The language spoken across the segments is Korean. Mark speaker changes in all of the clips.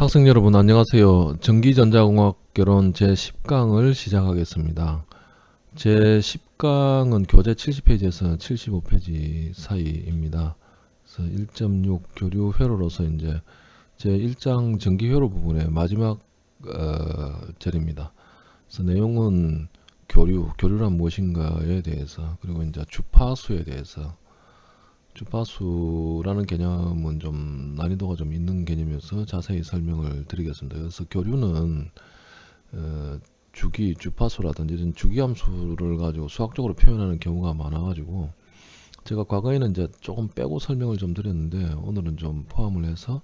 Speaker 1: 학생 여러분 안녕하세요. 전기전자공학 결론 제10강을 시작하겠습니다. 제10강은 교재 70페이지에서 75페이지 사이입니다. 그래서 1.6 교류 회로로서 이제 제1장 전기 회로 부분의 마지막 어, 절입니다. 그래서 내용은 교류, 교류란 무엇인가에 대해서 그리고 이제 주파수에 대해서 주파수라는 개념은 좀 난이도가 좀 있는 개념이어서 자세히 설명을 드리겠습니다. 그래서 교류는 어, 주기, 주파수라든지 이런 주기함수를 가지고 수학적으로 표현하는 경우가 많아가지고 제가 과거에는 이제 조금 빼고 설명을 좀 드렸는데 오늘은 좀 포함을 해서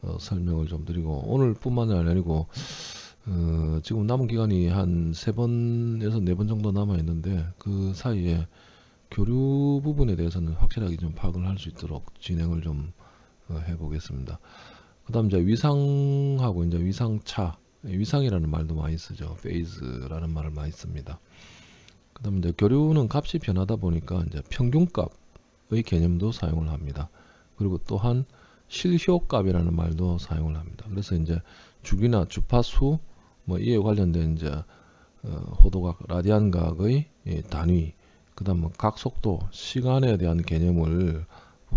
Speaker 1: 어, 설명을 좀 드리고 오늘뿐만 아니고 어, 지금 남은 기간이 한 세 번에서 네 번 정도 남아 있는데 그 사이에 교류 부분에 대해서는 확실하게 좀 파악을 할 수 있도록 진행을 좀 어, 해보겠습니다. 그 다음 이제 위상하고 이제 위상차, 위상이라는 말도 많이 쓰죠. 페이즈라는 말을 많이 씁니다. 그 다음 이제 교류는 값이 변하다 보니까 이제 평균값의 개념도 사용을 합니다. 그리고 또한 실효값이라는 말도 사용을 합니다. 그래서 이제 주기나 주파수 뭐 이에 관련된 이제 어, 호도각, 라디안각의 단위 그 다음 뭐 각속도, 시간에 대한 개념을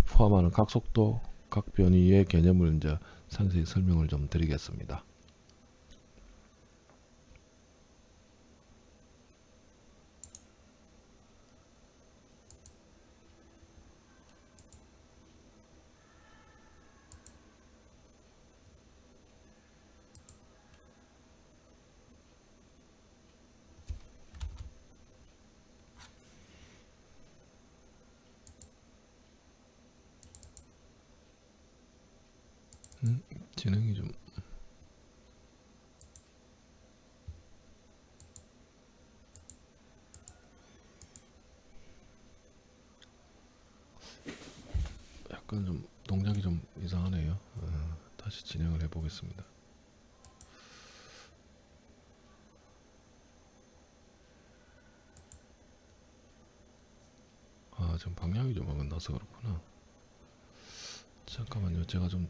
Speaker 1: 포함하는 각속도, 각변이의 개념을 이제 상세히 설명을 좀 드리겠습니다. 음, 진행이 좀 약간 좀 동작이 좀 이상하네요. 어, 다시 진행을 해 보겠습니다. 아, 좀 방향이 좀 어긋나서 그렇구나. 잠깐만요. 제가 좀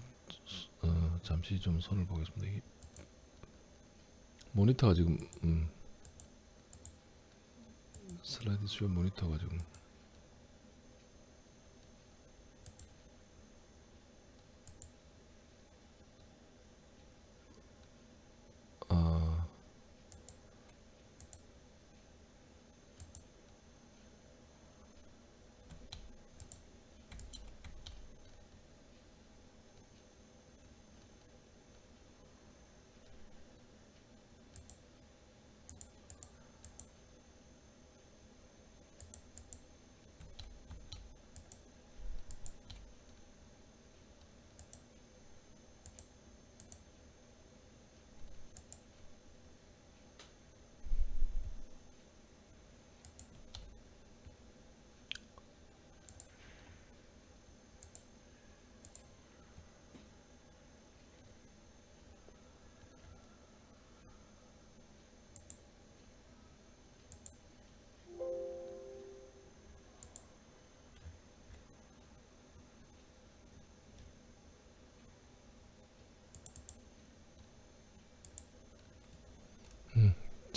Speaker 1: 어, 잠시 좀 손을 보겠습니다. 모니터가 지금 음, 슬라이드 쇼 모니터가 지금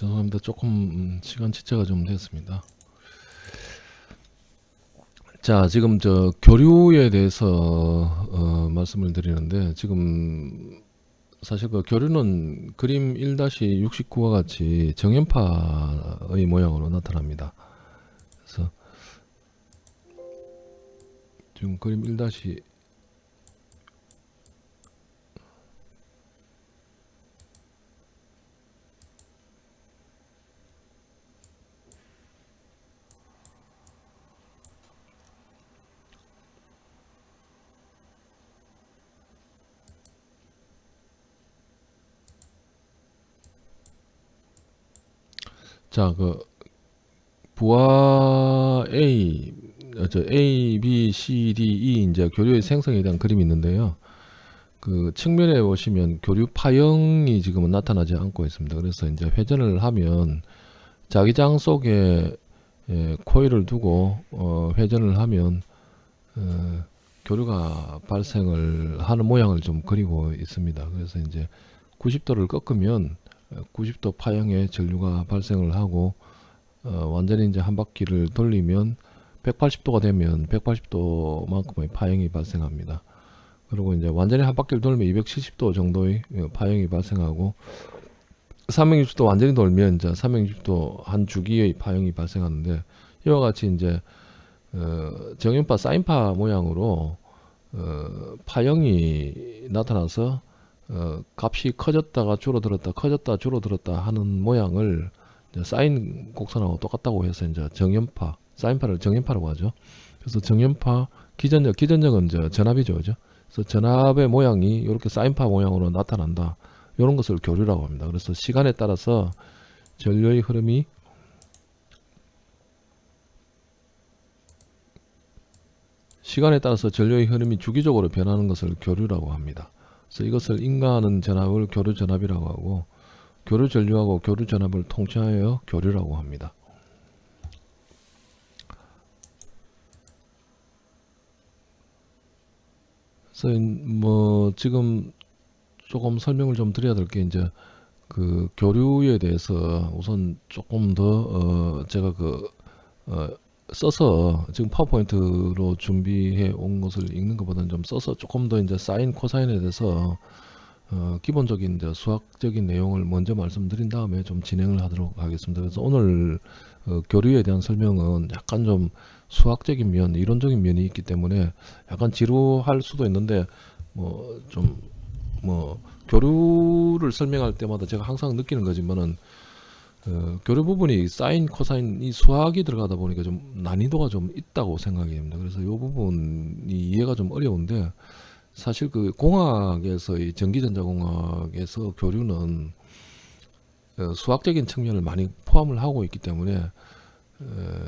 Speaker 1: 죄송합니다. 조금 음, 시간 지체가 좀 됐습니다. 자, 지금 저 교류에 대해서 어, 말씀을 드리는데 지금 사실 그 교류는 그림 1-69와 같이 정연파의 모양으로 나타납니다. 그래서 지금 그림 1- 자, 그 부하 A, 어, 저 A, B, C, D, E 이제 교류의 생성에 대한 그림이 있는데요. 그 측면에 보시면 교류 파형이 지금은 나타나지 않고 있습니다. 그래서 이제 회전을 하면 자기장 속에 예, 코일을 두고 어, 회전을 하면 어, 교류가 발생을 하는 모양을 좀 그리고 있습니다. 그래서 이제 90도를 꺾으면 90도 파형의 전류가 발생을 하고 어, 완전히 이제 한 바퀴를 돌리면 180도가 되면 180도만큼의 파형이 발생합니다. 그리고 이제 완전히 한 바퀴를 돌면 270도 정도의 어, 파형이 발생하고 360도 완전히 돌면 이제 360도 한 주기의 파형이 발생하는데 이와 같이 이제 어, 정연파 사인파 모양으로 어, 파형이 나타나서 어, 값이 커졌다가 줄어들었다 커졌다 줄어들었다 하는 모양을 사인 곡선하고 똑같다고 해서 이제 정연파 사인파를 정연파라고 하죠. 그래서 정연파 기전적 기전적은 이제 전압이죠, 그죠? 그래서 전압의 모양이 이렇게 사인파 모양으로 나타난다. 이런 것을 교류라고 합니다. 그래서 시간에 따라서 전류의 흐름이 시간에 따라서 전류의 흐름이 주기적으로 변하는 것을 교류라고 합니다. 그래서 이것을 인가하는 전압을 교류 전압이라고 하고 교류 전류하고 교류 전압을 통칭하여 교류라고 합니다. 그래서 뭐 지금 조금 설명을 좀 드려야 될 게 이제 그 교류에 대해서 우선 조금 더 어 제가 그 어 써서 지금 파워포인트로 준비해 온 것을 읽는 것보다는 좀 써서 조금 더 이제 사인 코사인에 대해서 어 기본적인 이제 수학적인 내용을 먼저 말씀드린 다음에 좀 진행을 하도록 하겠습니다. 그래서 오늘 어 교류에 대한 설명은 약간 좀 수학적인 면, 이론적인 면이 있기 때문에 약간 지루할 수도 있는데 뭐 좀뭐 교류를 설명할 때마다 제가 항상 느끼는 거지만은 어, 교류 부분이 사인, 코사인 이 수학이 들어가다 보니까 좀 난이도가 좀 있다고 생각이 됩니다. 그래서 이 부분이 이해가 좀 어려운데 사실 그 공학에서의 전기전자공학에서 교류는 어, 수학적인 측면을 많이 포함을 하고 있기 때문에 어,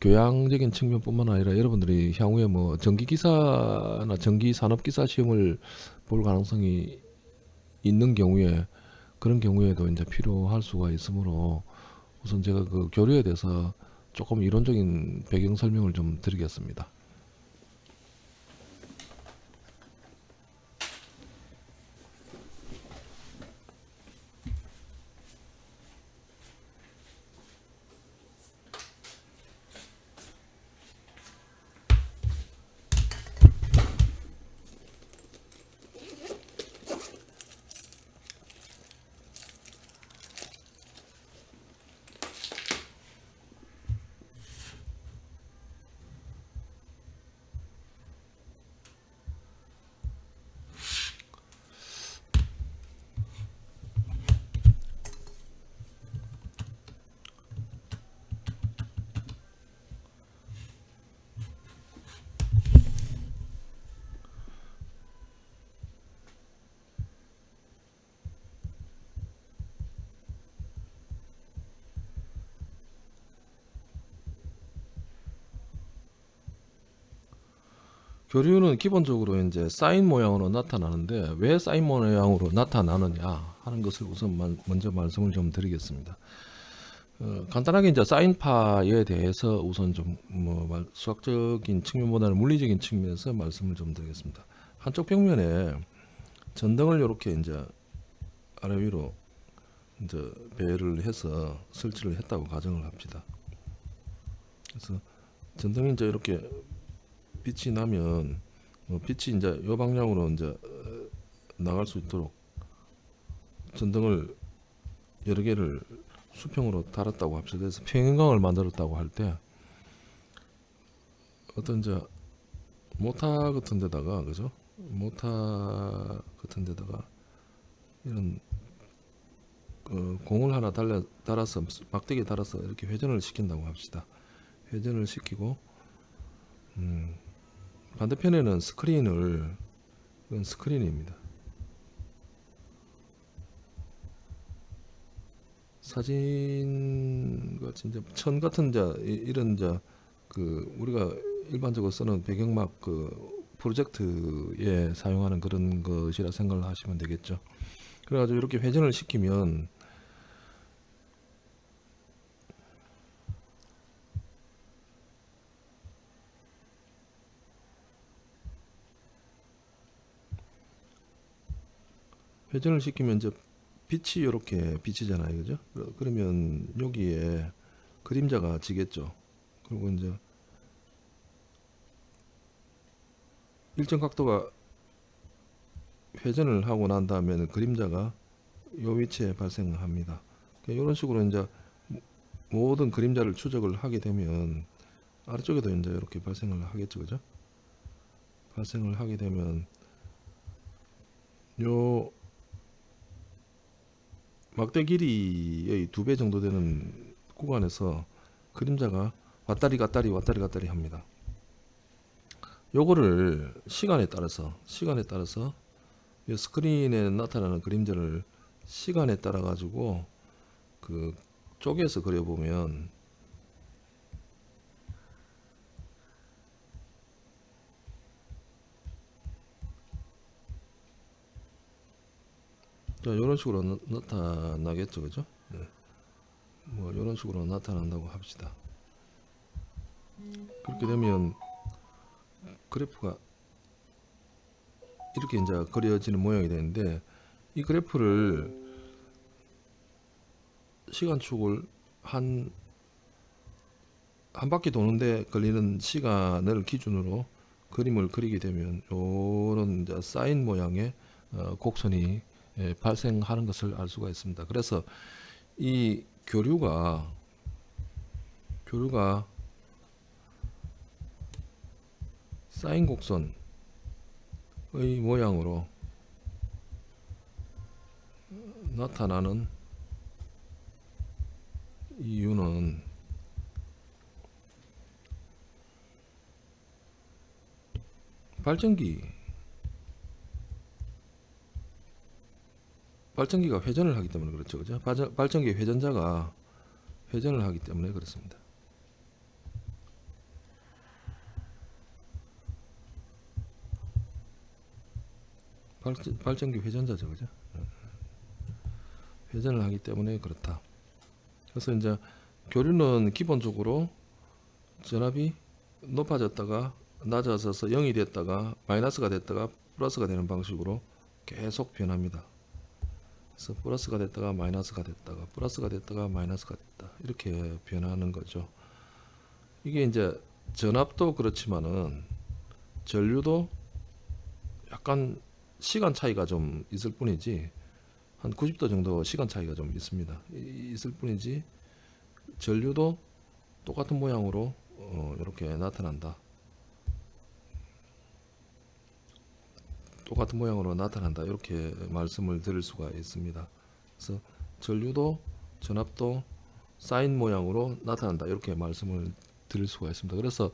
Speaker 1: 교양적인 측면뿐만 아니라 여러분들이 향후에 뭐 전기기사나 전기산업기사 시험을 볼 가능성이 있는 경우에 그런 경우에도 이제 필요할 수가 있으므로 우선 제가 그 교류에 대해서 조금 이론적인 배경 설명을 좀 드리겠습니다. 교류는 기본적으로 이제 사인 모양으로 나타나는데 왜 사인 모양으로 나타나느냐 하는 것을 우선 만- 먼저 말씀을 좀 드리겠습니다. 어, 간단하게 이제 사인파에 대해서 우선 좀뭐 수학적인 측면보다는 물리적인 측면에서 말씀을 좀 드리겠습니다. 한쪽 벽면에 전등을 이렇게 이제 아래 위로 이제 배를 해서 설치를 했다고 가정을 합시다. 그래서 전등이 이제 이렇게 빛이 나면 뭐 빛이 이제 요 방향으로 이제 어, 나갈 수 있도록 전등을 여러 개를 수평으로 달았다고 합시다. 그래서 평형광을 만들었다고 할 때 어떤 이제 모타 같은 데다가 그죠? 모타 같은 데다가 이런 어, 공을 하나 달려 달아서 막대기 달아서 이렇게 회전을 시킨다고 합시다. 회전을 시키고 음, 반대편에는 스크린을 이건 스크린입니다. 사진 같이 이제 천 같은 자 이- 이런 자그 우리가 일반적으로 쓰는 배경막 그 프로젝트에 사용하는 그런 것이라 생각을 하시면 되겠죠. 그래가지고 이렇게 회전을 시키면 회전을 시키면 이제 빛이 이렇게 비치잖아요, 그죠? 그러- 그러면 여기에 그림자가 지겠죠. 그리고 이제 일정 각도가 회전을 하고 난 다음에는 그림자가 요 위치에 발생합니다. 이런 식으로 이제 모든 그림자를 추적을 하게 되면 아래쪽에도 이제 이렇게 발생을 하겠죠, 그죠? 발생을 하게 되면 요 막대 길이의 두 배 정도 되는 구간에서 그림자가 왔다리 갔다리 왔다리 갔다리 합니다. 요거를 시간에 따라서 시간에 따라서 이 스크린에 나타나는 그림자를 시간에 따라 가지고 그 쪼개서 그려보면 자 이런 식으로 나, 나타나겠죠 그죠 네. 뭐 이런 식으로 나타난다고 합시다 그렇게 되면 그래프가 이렇게 이제 그려지는 모양이 되는데 이 그래프를 시간축을 한, 한 바퀴 도는데 걸리는 시간을 기준으로 그림을 그리게 되면 요런 사인 모양의 어, 곡선이 예, 발생하는 것을 알 수가 있습니다. 그래서 이 교류가 교류가 사인 곡선의 모양으로 나타나는 이유는 발전기 발전기가 회전을 하기 때문에 그렇죠. 그죠? 발전, 발전기 회전자가 회전을 하기 때문에 그렇습니다. 발전, 발전기 회전자죠. 그죠? 회전을 하기 때문에 그렇다. 그래서 이제 교류는 기본적으로 전압이 높아졌다가 낮아져서 0이 됐다가 마이너스가 됐다가 플러스가 되는 방식으로 계속 변합니다. 그래서 플러스가 됐다가 마이너스가 됐다가 플러스가 됐다가 마이너스가 됐다 이렇게 변하는 거죠. 이게 이제 전압도 그렇지만은 전류도 약간 시간 차이가 좀 있을 뿐이지 한 90도 정도 시간 차이가 좀 있습니다. 이- 있을 뿐이지 전류도 똑같은 모양으로 어, 이렇게 나타난다. 똑같은 모양으로 나타난다. 이렇게 말씀을 드릴 수가 있습니다. 그래서 전류도 전압도 사인 모양으로 나타난다. 이렇게 말씀을 드릴 수가 있습니다. 그래서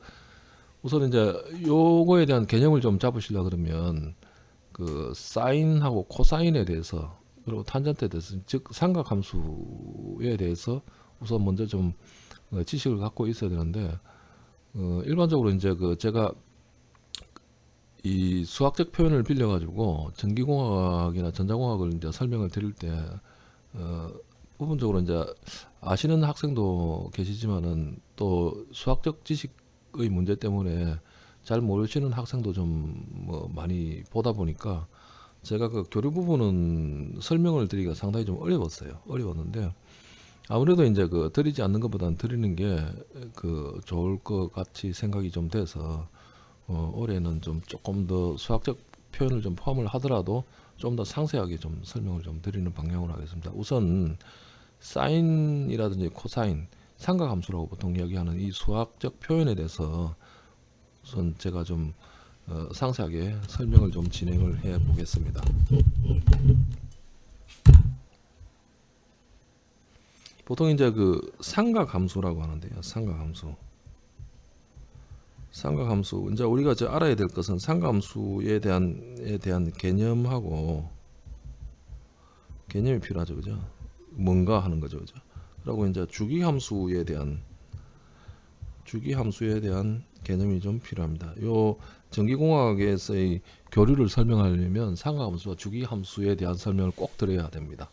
Speaker 1: 우선 이제 요거에 대한 개념을 좀 잡으시려 그러면 그 사인하고 코사인에 대해서 그리고 탄젠트에 대해서 즉 삼각함수에 대해서 우선 먼저 좀 어, 지식을 갖고 있어야 되는데 어, 일반적으로 이제 그 제가 이 수학적 표현을 빌려 가지고 전기공학이나 전자공학을 이제 설명을 드릴 때 어, 부분적으로 이제 아시는 학생도 계시지만은 또 수학적 지식의 문제 때문에 잘 모르시는 학생도 좀 뭐 많이 보다 보니까 제가 그 교류 부분은 설명을 드리기가 상당히 좀 어려웠어요. 어려웠는데 아무래도 이제 그 드리지 않는 것보다는 드리는 게 그 좋을 것 같이 생각이 좀 돼서 어, 올해는 좀 조금 더 수학적 표현을 좀 포함을 하더라도 좀 더 상세하게 좀 설명을 좀 드리는 방향으로 하겠습니다. 우선 사인이라든지 코사인, 삼각함수라고 보통 이야기하는 이 수학적 표현에 대해서 우선 제가 좀 어, 상세하게 설명을 좀 진행을 해 보겠습니다. 보통 이제 그 삼각함수라고 하는데요. 삼각함수. 삼각함수. 이제 우리가 이제 알아야 될 것은 삼각함수에 대한 에 대한 개념하고 개념이 필요하죠. 그죠? 뭔가 하는 거죠. 그죠? 그리고 이제 주기함수에 대한 주기함수에 대한 개념이 좀 필요합니다. 요 전기공학에서의 교류를 설명하려면 삼각함수와 주기함수에 대한 설명을 꼭 드려야 됩니다.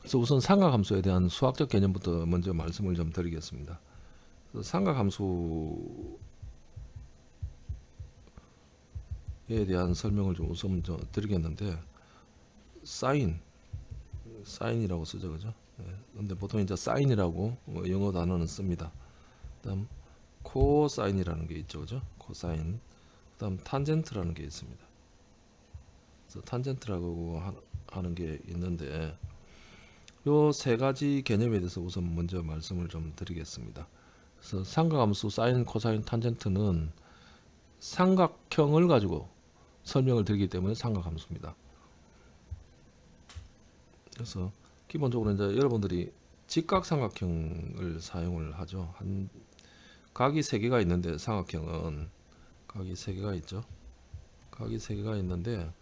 Speaker 1: 그래서 우선 삼각함수에 대한 수학적 개념부터 먼저 말씀을 좀 드리겠습니다. 삼각함수 에 대한 설명을 좀 우선 좀 드리겠는데 사인. 사인이라고 쓰죠 그죠? 예, 근데 보통 이제 사인이라고 뭐 영어 단어는 씁니다. 그다음 코사인이라는 게 있죠 그죠? 코사인. 그 다음 탄젠트라는 게 있습니다. 그래서 탄젠트라고 하- 하는 게 있는데 요 세 가지 개념에 대해서 우선 먼저 말씀을 좀 드리겠습니다. 그래서 삼각함수 사인 코사인 탄젠트는 삼각형을 가지고 설명을 드리기 때문에 삼각함수입니다 그래서 기본적으로 이제 여러분들이 직각삼각형을 사용을 하죠. 한 각이 세 개가 있는데 삼각형은 각이 세 개가 있죠. 각이 세 개가 있는데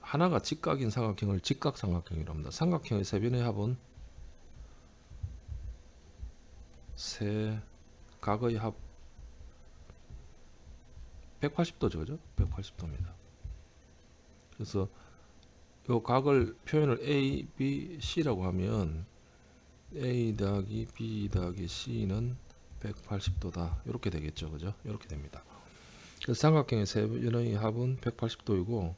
Speaker 1: 하나가 직각인 삼각형을 직각삼각형이라고 합니다. 삼각형의 세 변의 합은 세 각의 합 180도죠, 그죠? 180도입니다. 그래서 요 각을 표현을 A, B, C라고 하면 A 더하기 B 더하기 C는 180도다 이렇게 되겠죠 그죠 이렇게 됩니다 그래서 삼각형의 세 변의 합은 180도이고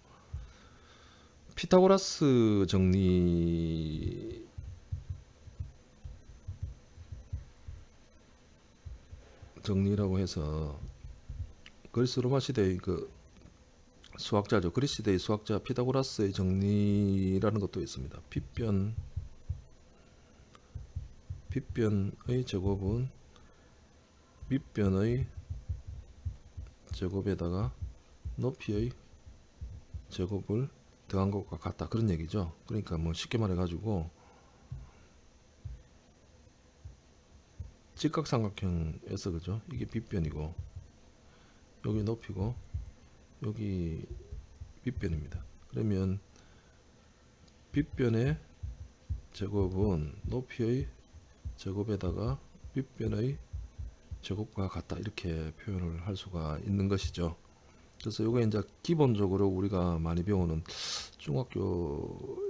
Speaker 1: 피타고라스 정리 정리라고 해서 그리스 로마 시대의 그 수학자죠. 그리스 시대의 수학자 피타고라스의 정리라는 것도 있습니다. 빗변 빗변의 제곱은 밑변의 제곱에다가 높이의 제곱을 더한 것과 같다 그런 얘기죠. 그러니까 뭐 쉽게 말해 가지고 직각삼각형에서 그죠? 이게 빗변이고 여기 높이고 여기 빗변입니다. 그러면 빗변의 제곱은 높이의 제곱에다가 빗변의 제곱과 같다 이렇게 표현을 할 수가 있는 것이죠. 그래서 이거 이제 기본적으로 우리가 많이 배우는 중학교에서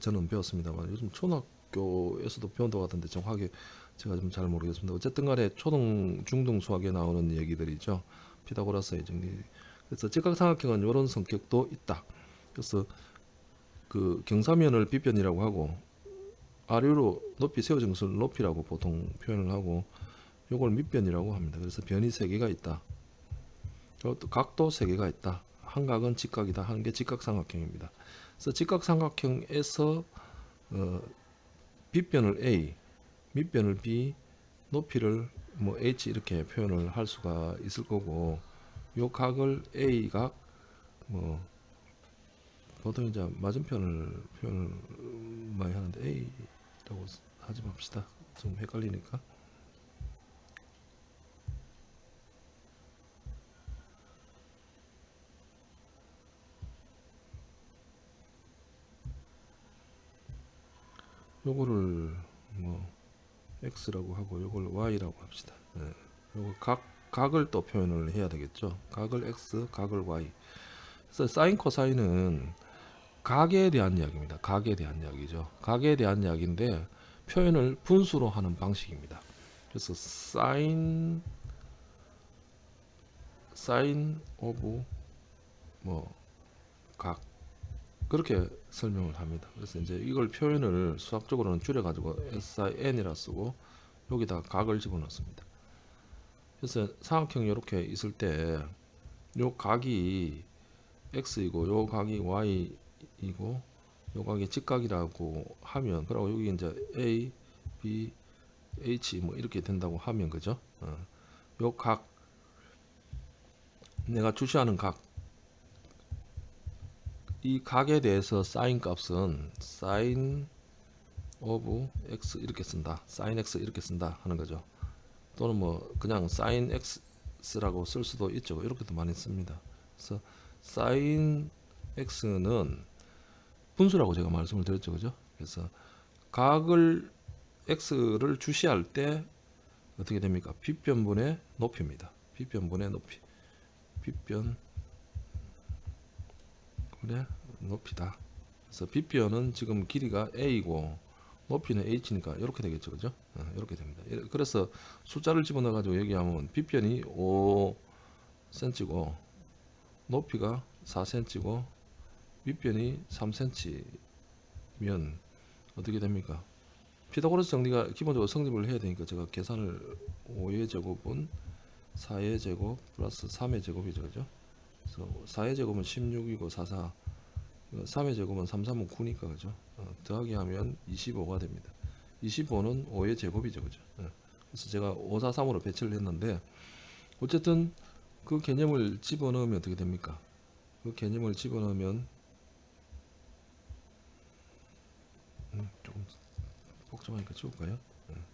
Speaker 1: 저는 배웠습니다만 요즘 초등학교에서도 배운다고 하던데 정확하게 제가 좀 잘 모르겠습니다. 어쨌든 간에 초등 중등 수학에 나오는 얘기들이죠. 피타고라스의 정리 그래서 직각삼각형은 이런 성격도 있다. 그래서 그 경사면을 빗변이라고 하고 아래로 높이 세워진 것을 높이라고 보통 표현을 하고 요걸 밑변이라고 합니다. 그래서 변이 세 개가 있다. 또 각도 세 개가 있다. 한 각은 직각이다. 한게 직각삼각형입니다. 그래서 직각삼각형에서 어, 빗변을 A, 밑변을 B, 높이를 뭐 H 이렇게 표현을 할 수가 있을 거고 요 각을 A 각, 뭐 보통 이제 맞은편을 표현을 많이 하는데 A라고 하지 맙시다. 좀 헷갈리니까. 요거를 뭐 x라고 하고 요걸 y라고 합시다. 네. 요거 각 각을 또 표현을 해야 되겠죠. 각을 x, 각을 y. 그래서 사인 코사인은 각에 대한 이야기입니다. 각에 대한 이야기죠. 각에 대한 이야기인데 표현을 분수로 하는 방식입니다. 그래서 사인 sine of 뭐 각 그렇게 설명을 합니다. 그래서 이제 이걸 표현을 수학적으로는 줄여 가지고 SIN이라 쓰고 여기다 각을 집어넣습니다. 그래서 삼각형이 이렇게 있을 때 요 각이 x이고 요 각이 y이고 요 각이 직각이라고 하면 그리고 여기 이제 a, b, h 뭐 이렇게 된다고 하면 그죠? 어. 요각 내가 주시하는 각 이 각에 대해서 사인 값은 sine of x 이렇게 쓴다. 사인 x 이렇게 쓴다 하는 거죠. 또는 뭐 그냥 사인 x라고 쓸 수도 있죠. 이렇게도 많이 씁니다. 그래서 사인 x는 분수라고 제가 말씀을 드렸죠. 그죠? 그래서 각을 x를 주시할 때 어떻게 됩니까? 빗변분의 높이입니다. 빗변분의 높이. 빗변 분 의 높이다. 그래서 빗변은 지금 길이가 a이고 높이는 h니까 이렇게 되겠죠. 그죠? 어, 이렇게 됩니다. 그래서 숫자를 집어넣어 가지고 얘기하면 빗변이 5cm고 높이가 4cm고 밑변이 3cm면 어떻게 됩니까? 피타고라스 정리가 기본적으로 성립을 해야 되니까 제가 계산을 5의 제곱은 4의 제곱 플러스 3의 제곱이죠. 그죠? 그래서 4의 제곱은 16이고 4, 4 3의 제곱은 3, 3은 9니까 그죠? 어, 더하기 하면 25가 됩니다. 25는 5의 제곱이죠. 그죠? 어, 그래서 제가 5, 4, 3으로 배치를 했는데 어쨌든 그 개념을 집어넣으면 어떻게 됩니까? 그 개념을 집어넣으면 음, 조금 복잡하니까 지울까요? 음.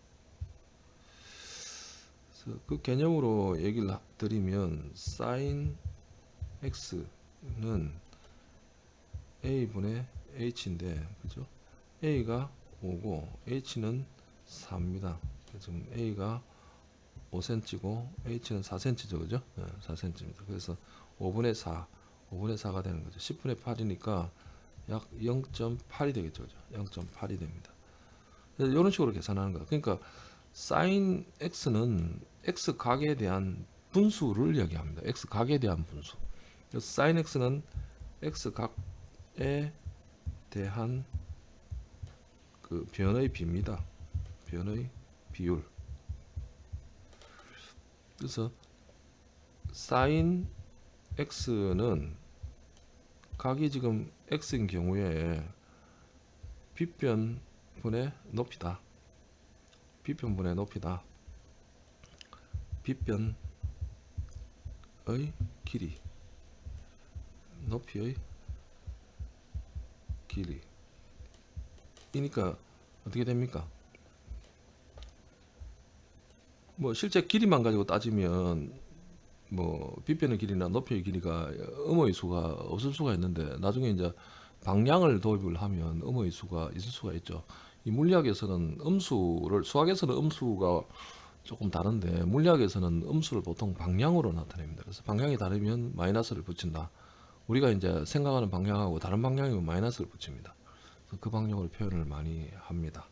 Speaker 1: 그래서 그 개념으로 얘기를 하- 드리면 sin x는 a분의 h인데 그죠? a가 5고 h는 4입니다. 지금 a가 5cm고 h는 4cm죠, 그죠? 네, 4cm입니다. 그래서 5분의 4, 5분의 4가 되는 거죠. 10분의 8이니까 약 0.8이 되겠죠, 그죠? 0.8이 됩니다. 이런 식으로 계산하는 거야. 그러니까 sin x는 x 각에 대한 분수를 이야기합니다. x 각에 대한 분수. Sin x는 x 각에 대한 그 변의 비입니다. 변의 비율. 그래서 sin x는 각이 지금 x인 경우에 빗변분의 높이다. 빗변분의 높이다. 빗변의 길이. 높이의 길이. 이니까 어떻게 됩니까? 뭐 실제 길이만 가지고 따지면 뭐 빗변의 길이나 높이의 길이가 음의 수가 없을 수가 있는데 나중에 이제 방향을 도입을 하면 음의 수가 있을 수가 있죠. 이 물리학에서는 음수를 수학에서는 음수가 조금 다른데 물리학에서는 음수를 보통 방향으로 나타냅니다. 그래서 방향이 다르면 마이너스를 붙인다. 우리가 이제 생각하는 방향하고 다른 방향이면 마이너스를 붙입니다. 그 방향으로 표현을 많이 합니다.